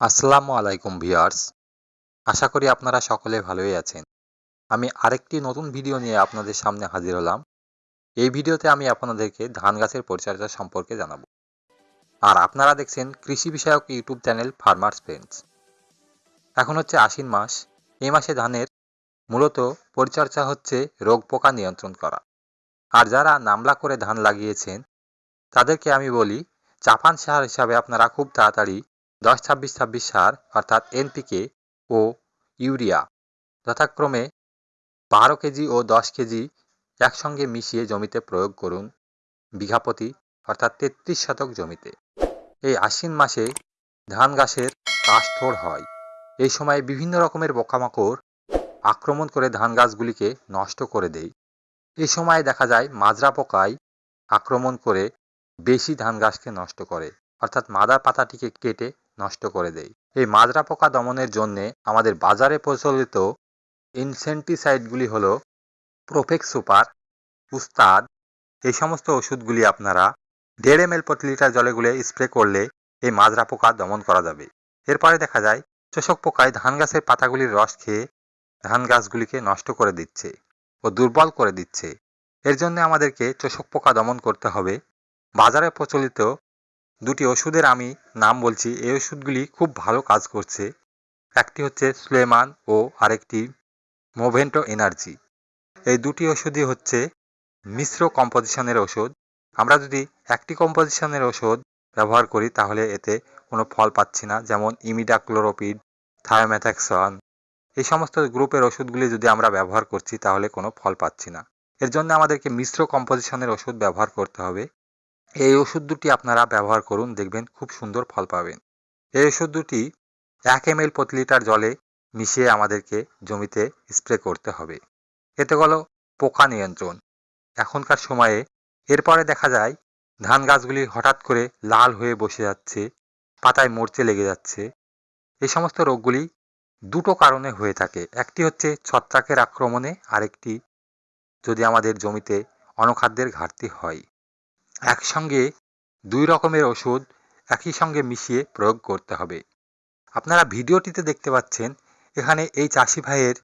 আসসালামু আলাইকুম ভিউয়ার্স। আশা করি আপনারা সকলে ভালোই আছেন। আমি আরেকটি নতুন ভিডিও নিয়ে আপনাদের সামনে হাজির হলাম। এই ভিডিওতে আমি আপনাদেরকে ধান গাছের পরিচর্যা সম্পর্কে জানাব। আর আপনারা দেখছেন কৃষি বিষয়ক ইউটিউব চ্যানেল ফার্মার্স ফ্রেন্ডস এখন হচ্ছে আশ্বিন মাস। এই মাসে ধানের মূলত পরিচর্যা হচ্ছে রোগ পোকা নিয়ন্ত্রণ করা। আর যারা নামলা করে ধান লাগিয়েছেন, তাদেরকে আমি বলি, চাপান সার হিসাবে আপনারা খুব তাড়াতাড়ি দশ, ছাব্বিশ ছাব্বিশ সার, অর্থাৎ এনপিকে ও ইউরিয়া। যথাক্রমে বারো কেজি ও দশ কেজি একসঙ্গে মিশিয়ে জমিতে প্রয়োগ করুন বিঘাপতি অর্থাৎ তেত্রিশ শতক জমিতে। এই আশ্বিন মাসে ধান গাছের কাশথোড় হয়। এই সময় বিভিন্ন রকমের পোকামাকড় আক্রমণ করে ধান গাছগুলিকে নষ্ট করে দেয়। এই সময় দেখা যায় মাজরা পোকায় আক্রমণ করে বেশি ধান গাছকে নষ্ট করে। অর্থাৎ মাদার পাতাটিকে কেটে নষ্ট করে দেয়। এই মাজরা পোকা দমনের জন্যে আমাদের বাজারে প্রচলিত ইনসেন্টিসাইডগুলি হলো প্রোফেক্স সুপার, উস্তাদ, এই সমস্ত ওষুধগুলি আপনারা দেড় এম প্রতি লিটার জলে গুলে স্প্রে করলে এই মাজরা পোকা দমন করা যাবে। এরপরে দেখা যায়, চোষক পোকায় ধান গাছের পাতাগুলির রস খেয়ে ধান গাছগুলিকে নষ্ট করে দিচ্ছে ও দুর্বল করে দিচ্ছে। এর জন্য আমাদেরকে চোষক পোকা দমন করতে হবে। বাজারে প্রচলিত দুটি ওষুধের আমি নাম বলছি। এই ওষুধগুলি খুব ভালো কাজ করছে। একটি হচ্ছে সুলেমান ও আরেকটি মোভেন্টো এনার্জি। এই দুটি ওষুধই হচ্ছে মিশ্র কম্পোজিশনের ওষুধ। আমরা যদি একটি কম্পোজিশনের ওষুধ ব্যবহার করি, তাহলে এতে কোনো ফল পাচ্ছি না, যেমন ইমিডাক্লোরোপিড থায়োম্যাথাক্সন এই সমস্ত গ্রুপের ওষুধগুলি যদি আমরা ব্যবহার করছি, তাহলে কোনো ফল পাচ্ছি না। এর জন্য আমাদেরকে মিশ্র কম্পোজিশনের ওষুধ ব্যবহার করতে হবে। এই ওষুধ দুটি আপনারা ব্যবহার করুন, দেখবেন খুব সুন্দর ফল পাবেন। এই ওষুধ দুটি এক এম প্রতি লিটার জলে মিশিয়ে আমাদেরকে জমিতে স্প্রে করতে হবে। এতে হলো পোকা নিয়ন্ত্রণ। এখনকার সময়ে এরপরে দেখা যায় ধান গাছগুলি হঠাৎ করে লাল হয়ে বসে যাচ্ছে, পাতায় মরচে লেগে যাচ্ছে। এই সমস্ত রোগগুলি দুটো কারণে হয়ে থাকে। একটি হচ্ছে ছত্রাকের আক্রমণে, আরেকটি যদি আমাদের জমিতে অনখাদ্যের ঘাটতি হয়। একসঙ্গে দুই রকমের ওষুধ একই সঙ্গে মিশিয়ে প্রয়োগ করতে হবে। আপনারা ভিডিওটিতে দেখতে পাচ্ছেন, এখানে এই চাষি ভাইয়ের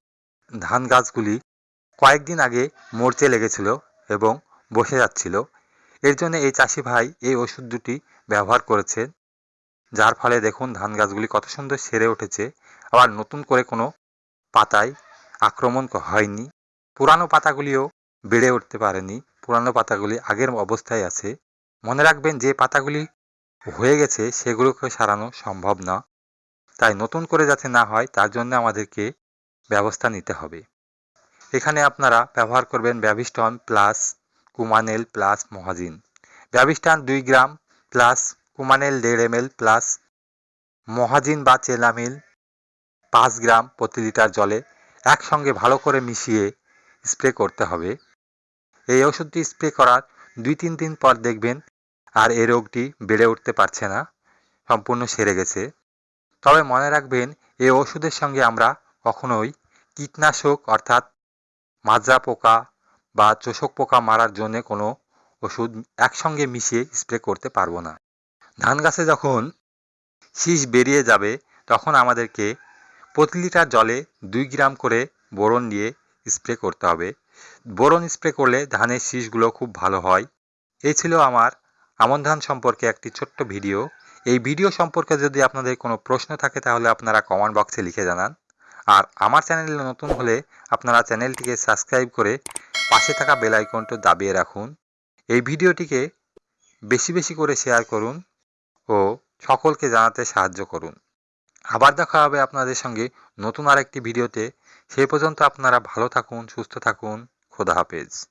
ধান গাছগুলি কয়েকদিন আগে মরচে লেগেছিল এবং বসে যাচ্ছিল। এর জন্য এই চাষি ভাই এই ওষুধ দুটি ব্যবহার করেছেন। যার ফলে দেখুন ধান গাছগুলি কত সুন্দর সেরে উঠেছে। আবার নতুন করে কোনো পাতায় আক্রমণ হয়নি। পুরানো পাতাগুলিও বেড়ে উঠতে পারেনি। পুরানো পাতাগুলি আগের অবস্থায় আছে। মনে রাখবেন যে পাতাগুলি হয়ে গেছে, সেগুলোকে সারানো সম্ভব না। তাই নতুন করে যাতে না হয়, তার জন্য আমাদেরকে ব্যবস্থা নিতে হবে। এখানে আপনারা ব্যবহার করবেন ব্যাভিস্টন প্লাস কুমানেল প্লাস মহাজিন। ব্যাভিস্টান দুই গ্রাম প্লাস কুমানেল দেড় এম প্লাস মহাজিন বা চেলামিল পাঁচ গ্রাম প্রতি লিটার জলে একসঙ্গে ভালো করে মিশিয়ে স্প্রে করতে হবে। এই ওষুধটি স্প্রে করার দুই তিন দিন পর দেখবেন আর এই রোগটি বেড়ে উঠতে পারছে না, সম্পূর্ণ সেরে গেছে। তবে মনে রাখবেন, এই ওষুধের সঙ্গে আমরা কখনোই কীটনাশক অর্থাৎ মাজরা পোকা বা চোষক পোকা মারার জন্য কোনো ওষুধ একসঙ্গে মিশিয়ে স্প্রে করতে পারব না। ধান গাছে যখন শীষ বেরিয়ে যাবে, তখন আমাদেরকে প্রতি লিটার জলে দুই গ্রাম করে বোরন দিয়ে স্প্রে করতে হবে। বোরন স্প্রে করলে ধানের শীষগুলো খুব ভালো হয়। এই ছিল আমার আমন ধান সম্পর্কে একটি ছোট্ট ভিডিও। এই ভিডিও সম্পর্কে যদি আপনাদের কোনো প্রশ্ন থাকে, তাহলে আপনারা কমেন্ট বক্সে লিখে জানান। আর আমার চ্যানেলে নতুন হলে আপনারা চ্যানেলটিকে সাবস্ক্রাইব করে পাশে থাকা বেল আইকনটি দাবিয়ে রাখুন। এই ভিডিওটিকে বেশি বেশি করে শেয়ার করুন ও সকলকে জানাতে সাহায্য করুন। আবার দেখা হবে আপনাদের সঙ্গে নতুন আরেকটি ভিডিওতে। সেই পর্যন্ত আপনারা ভালো থাকুন, সুস্থ থাকুন। खुदा हाफिज़